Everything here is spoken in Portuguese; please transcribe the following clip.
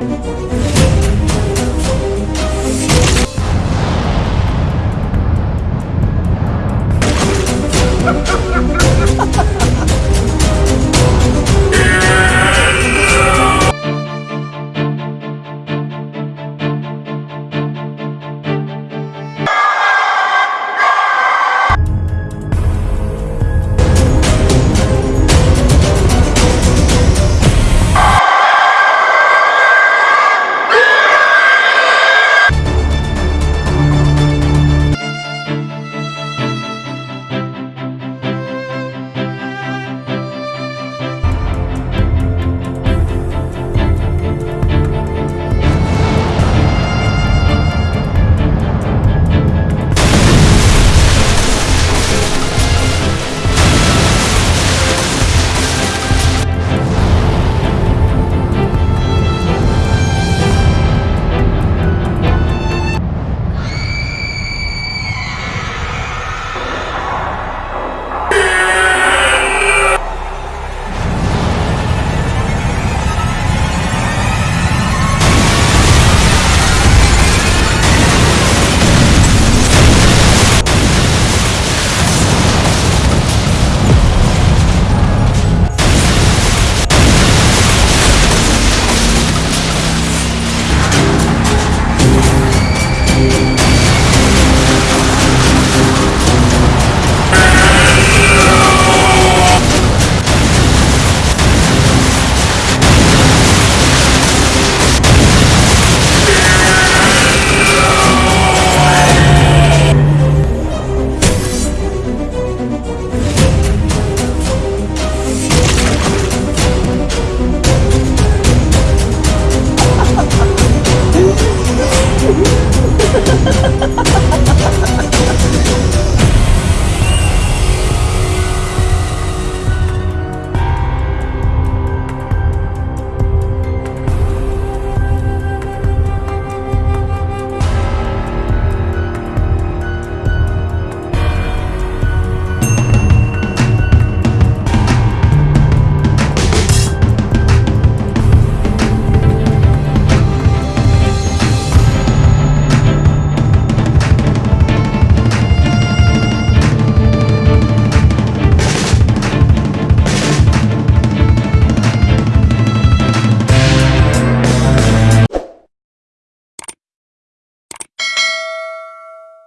Música